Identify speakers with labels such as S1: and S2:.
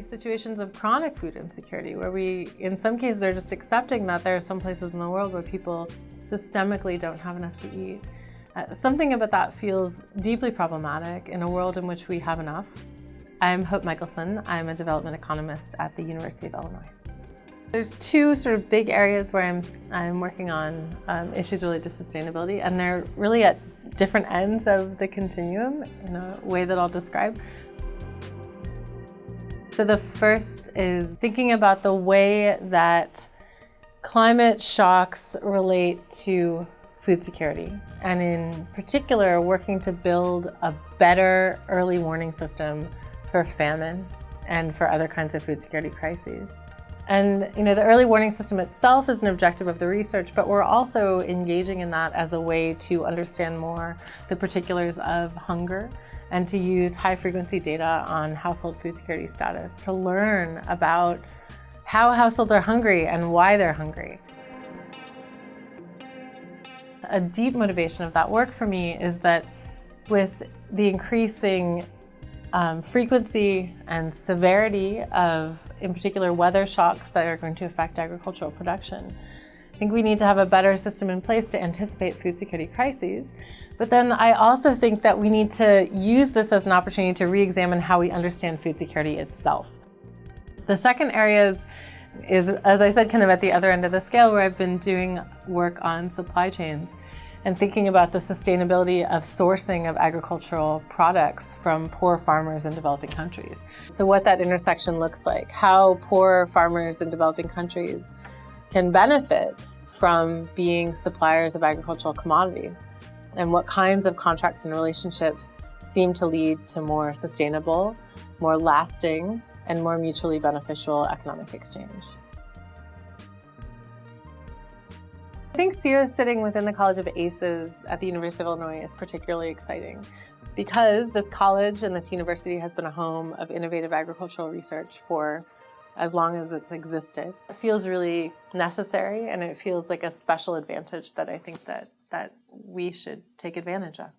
S1: situations of chronic food insecurity where we, in some cases, are just accepting that there are some places in the world where people systemically don't have enough to eat. Uh, something about that feels deeply problematic in a world in which we have enough. I'm Hope Michelson. I'm a development economist at the University of Illinois. There's two sort of big areas where I'm, I'm working on um, issues related to sustainability, and they're really at different ends of the continuum in a way that I'll describe. So the first is thinking about the way that climate shocks relate to food security, and in particular, working to build a better early warning system for famine and for other kinds of food security crises. And you know, the early warning system itself is an objective of the research, but we're also engaging in that as a way to understand more the particulars of hunger and to use high frequency data on household food security status to learn about how households are hungry and why they're hungry. A deep motivation of that work for me is that with the increasing um, frequency and severity of, in particular, weather shocks that are going to affect agricultural production. I think we need to have a better system in place to anticipate food security crises. But then I also think that we need to use this as an opportunity to re-examine how we understand food security itself. The second area is, is, as I said, kind of at the other end of the scale where I've been doing work on supply chains and thinking about the sustainability of sourcing of agricultural products from poor farmers in developing countries. So what that intersection looks like, how poor farmers in developing countries can benefit from being suppliers of agricultural commodities, and what kinds of contracts and relationships seem to lead to more sustainable, more lasting, and more mutually beneficial economic exchange. I think SEEO sitting within the College of ACES at the University of Illinois is particularly exciting because this college and this university has been a home of innovative agricultural research for as long as it's existed. It feels really necessary and it feels like a special advantage that I think that, that we should take advantage of.